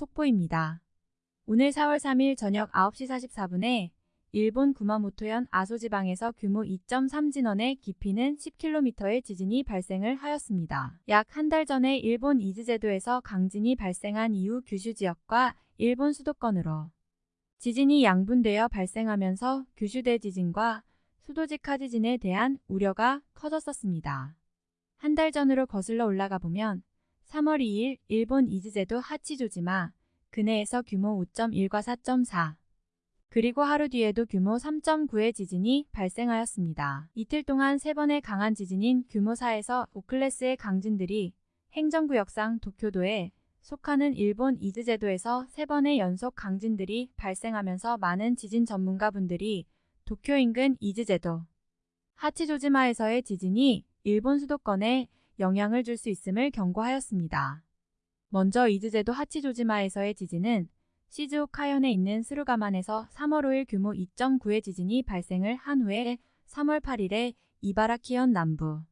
속보입니다. 오늘 4월 3일 저녁 9시 44분에 일본 구마모토현 아소지방에서 규모 2.3 진원의 깊이는 10km의 지진이 발생을 하였습니다. 약 한 달 전에 일본 이즈제도에서 강진이 발생한 이후 규슈 지역과 일본 수도권으로 지진이 양분되어 발생하면서 규슈대 지진과 수도지카 지진에 대한 우려가 커졌었습니다. 한 달 전으로 거슬러 올라가 보면 3월 2일 일본 이즈제도 하치조지마 근해에서 규모 5.1과 4.4 그리고 하루 뒤에도 규모 3.9의 지진이 발생하였습니다. 이틀 동안 3번의 강한 지진인 규모 4에서 5클래스의 강진들이 행정구역상 도쿄도에 속하는 일본 이즈제도에서 3번의 연속 강진들이 발생하면서 많은 지진 전문가분들이 도쿄 인근 이즈제도 하치조지마에서의 지진이 일본 수도권에 영향을 줄 수 있음을 경고하였습니다. 먼저 이즈제도 하치조지마에서의 지진은 시즈오카현에 있는 스루가만에서 3월 5일 규모 2.9의 지진이 발생을 한 후에 3월 8일에 이바라키현 남부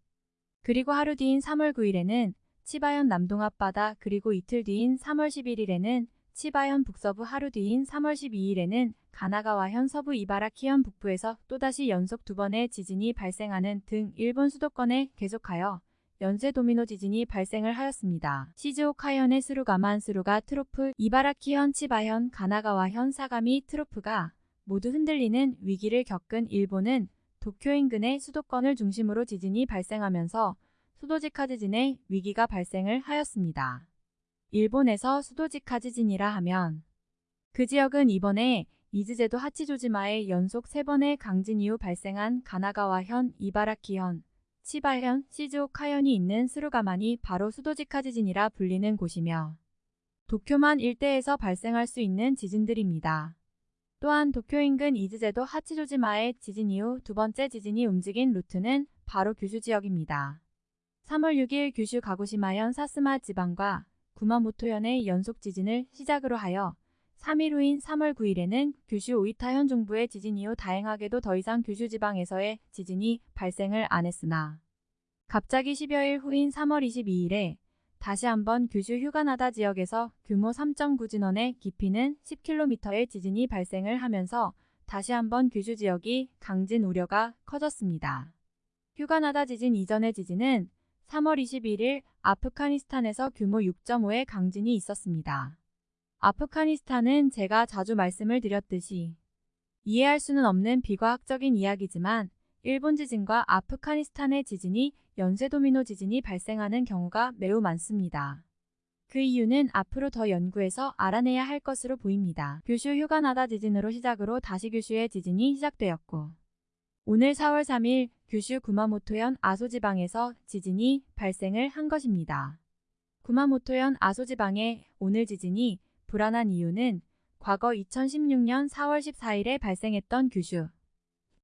그리고 하루 뒤인 3월 9일에는 치바현 남동 앞바다 그리고 이틀 뒤인 3월 11일에는 치바현 북서부 하루 뒤인 3월 12일에는 가나가와현 서부 이바라키현 북부에서 또다시 연속 두 번의 지진이 발생하는 등 일본 수도권에 계속하여 연쇄 도미노 지진이 발생을 하였습니다. 시즈오카현의 스루가만 스루가 trough, 이바라키현 치바현, 가나가와현 사가미 trough가 모두 흔들리는 위기를 겪은 일본은 도쿄 인근의 수도권을 중심으로 지진이 발생하면서 수도직하 지진의 위기가 발생을 하였습니다. 일본에서 수도직하 지진이라 하면 그 지역은 이번에 이즈제도 하치조지마의 연속 3번의 강진 이후 발생한 가나가와현, 이바라키현, 치바현, 시즈오카현이 있는 스루가만이 바로 수도지카 지진이라 불리는 곳이며 도쿄만 일대에서 발생할 수 있는 지진들입니다. 또한 도쿄 인근 이즈제도 하치조지마의 지진 이후 두 번째 지진이 움직인 루트는 바로 규슈 지역입니다. 3월 6일 규슈 가고시마현 사스마 지방과 구마모토현의 연속 지진을 시작으로 하여 3일 후인 3월 9일에는 규슈 오이타현 중부의 지진 이후 다행하게도 더 이상 규슈 지방에서의 지진이 발생을 안 했으나 갑자기 10여일 후인 3월 22일에 다시 한번 규슈 휴가나다 지역에서 규모 3.9 진원의 깊이는 10km의 지진이 발생을 하면서 다시 한번 규슈 지역이 강진 우려가 커졌습니다. 휴가나다 지진 이전의 지진은 3월 21일 아프가니스탄에서 규모 6.5의 강진이 있었습니다. 아프가니스탄은 제가 자주 말씀을 드렸듯이 이해할 수는 없는 비과학적인 이야기지만 일본 지진과 아프가니스탄의 지진이 연쇄 도미노 지진이 발생하는 경우가 매우 많습니다. 그 이유는 앞으로 더 연구해서 알아내야 할 것으로 보입니다. 규슈 휴가나다 지진으로 시작으로 다시 규슈의 지진이 시작되었고 오늘 4월 3일 규슈 구마모토현 아소지방에서 지진이 발생을 한 것입니다. 구마모토현 아소지방의 오늘 지진이 불안한 이유는 과거 2016년 4월 14일에 발생했던 규슈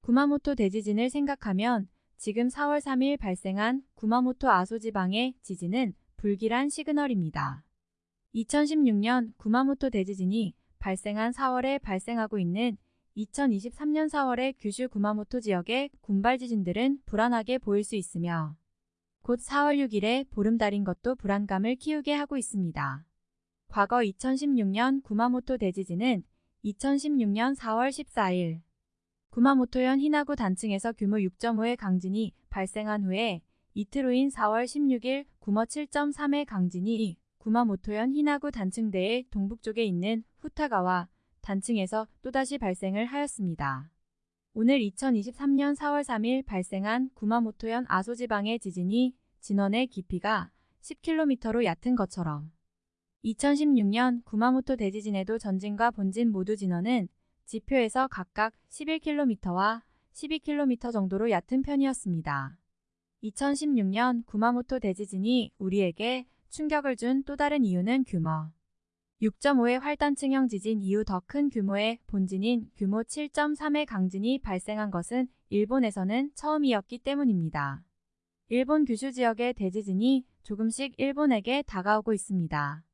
구마모토 대지진을 생각하면 지금 4월 3일 발생한 구마모토 아소 지방의 지진은 불길한 시그널입니다. 2016년 구마모토 대지진이 발생한 4월에 발생하고 있는 2023년 4월의 규슈 구마모토 지역의 군발 지진들은 불안하게 보일 수 있으며 곧 4월 6일에 보름달인 것도 불안감을 키우게 하고 있습니다. 과거 2016년 구마모토 대지진은 2016년 4월 14일 구마모토현 히나구 단층에서 규모 6.5의 강진이 발생한 후에 이틀 후인 4월 16일 규모 7.3의 강진이 구마모토현 히나구 단층대의 동북쪽에 있는 후타가와 단층에서 또다시 발생을 하였습니다. 오늘 2023년 4월 3일 발생한 구마모토현 아소지방의 지진이 진원의 깊이가 10km로 얕은 것처럼 2016년 구마모토 대지진에도 전진과 본진 모두 진원은 지표에서 각각 11km와 12km 정도로 얕은 편이었습니다. 2016년 구마모토 대지진이 우리에게 충격을 준 또 다른 이유는 규모 6.5의 활단층형 지진 이후 더 큰 규모의 본진인 규모 7.3의 강진이 발생한 것은 일본에서는 처음이었기 때문입니다. 일본 규슈 지역의 대지진이 조금씩 일본에게 다가오고 있습니다.